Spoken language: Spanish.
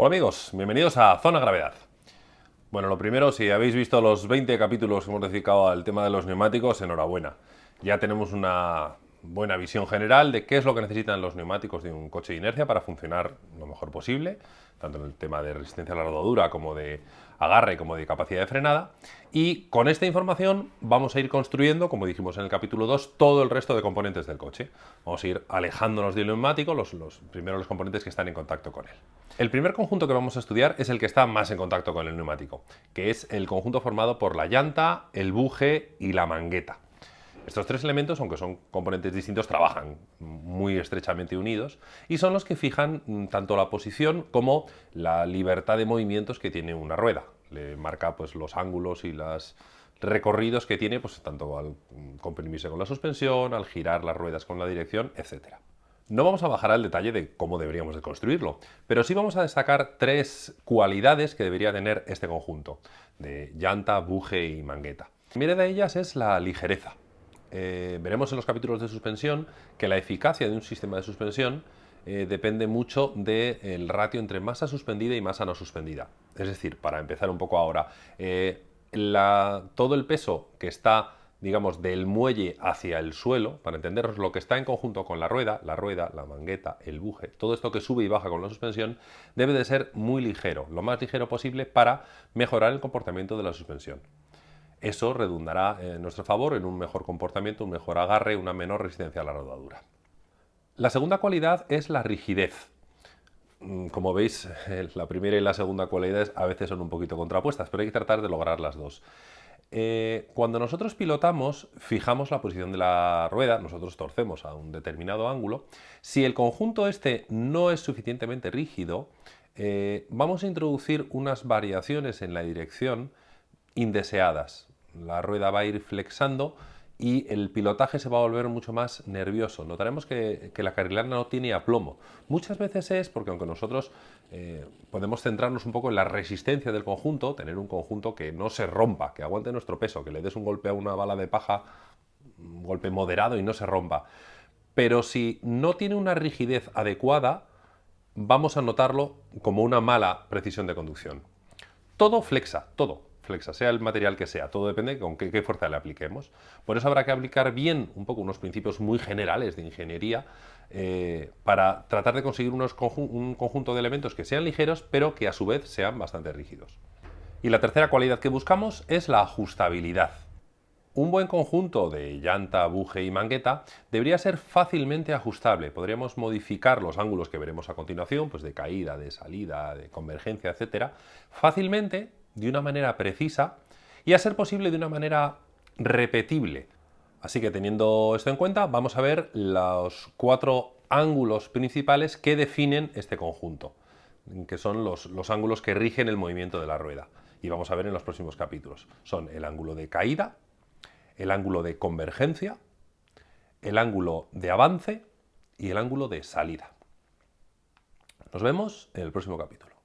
Hola amigos, bienvenidos a Zona Gravedad. Bueno, lo primero, si habéis visto los 20 capítulos que hemos dedicado al tema de los neumáticos, enhorabuena. Ya tenemos una buena visión general de qué es lo que necesitan los neumáticos de un coche de inercia para funcionar lo mejor posible, tanto en el tema de resistencia a la rodadura como de agarre como de capacidad de frenada. Y con esta información vamos a ir construyendo, como dijimos en el capítulo 2, todo el resto de componentes del coche. Vamos a ir alejándonos del neumático, los, los primeros los componentes que están en contacto con él. El primer conjunto que vamos a estudiar es el que está más en contacto con el neumático, que es el conjunto formado por la llanta, el buje y la mangueta. Estos tres elementos, aunque son componentes distintos, trabajan muy estrechamente unidos y son los que fijan mm, tanto la posición como la libertad de movimientos que tiene una rueda. Le marca pues, los ángulos y los recorridos que tiene, pues, tanto al comprimirse con la suspensión, al girar las ruedas con la dirección, etc. No vamos a bajar al detalle de cómo deberíamos de construirlo, pero sí vamos a destacar tres cualidades que debería tener este conjunto de llanta, buje y mangueta. La primera de ellas es la ligereza. Eh, veremos en los capítulos de suspensión que la eficacia de un sistema de suspensión eh, depende mucho del ratio entre masa suspendida y masa no suspendida. Es decir, para empezar un poco ahora, eh, todo el peso que está digamos, del muelle hacia el suelo, para entenderos lo que está en conjunto con la rueda, la rueda, la mangueta, el buje, todo esto que sube y baja con la suspensión, debe de ser muy ligero, lo más ligero posible para mejorar el comportamiento de la suspensión. Eso redundará en nuestro favor en un mejor comportamiento, un mejor agarre, una menor resistencia a la rodadura. La segunda cualidad es la rigidez. Mm, como veis, la primera y la segunda cualidades a veces son un poquito contrapuestas, pero hay que tratar de lograr las dos. Eh, cuando nosotros pilotamos, fijamos la posición de la rueda, nosotros torcemos a un determinado ángulo. Si el conjunto este no es suficientemente rígido, eh, vamos a introducir unas variaciones en la dirección indeseadas la rueda va a ir flexando y el pilotaje se va a volver mucho más nervioso. Notaremos que, la carrilana no tiene aplomo. Muchas veces es porque aunque nosotros eh, podemos centrarnos un poco en la resistencia del conjunto, tener un conjunto que no se rompa, que aguante nuestro peso, que le des un golpe a una bala de paja, un golpe moderado y no se rompa. Pero si no tiene una rigidez adecuada, vamos a notarlo como una mala precisión de conducción. Todo flexa, todo sea el material que sea, todo depende con qué, fuerza le apliquemos. Por eso habrá que aplicar bien un poco unos principios muy generales de ingeniería eh, para tratar de conseguir un conjunto de elementos que sean ligeros, pero que a su vez sean bastante rígidos. Y la tercera cualidad que buscamos es la ajustabilidad. Un buen conjunto de llanta, buje y mangueta debería ser fácilmente ajustable. Podríamos modificar los ángulos que veremos a continuación, pues de caída, de salida, de convergencia, etcétera, fácilmente de una manera precisa y a ser posible de una manera repetible. Así que teniendo esto en cuenta, vamos a ver los cuatro ángulos principales que definen este conjunto, que son los, los ángulos que rigen el movimiento de la rueda. Y vamos a ver en los próximos capítulos. Son el ángulo de caída, el ángulo de convergencia, el ángulo de avance y el ángulo de salida. Nos vemos en el próximo capítulo.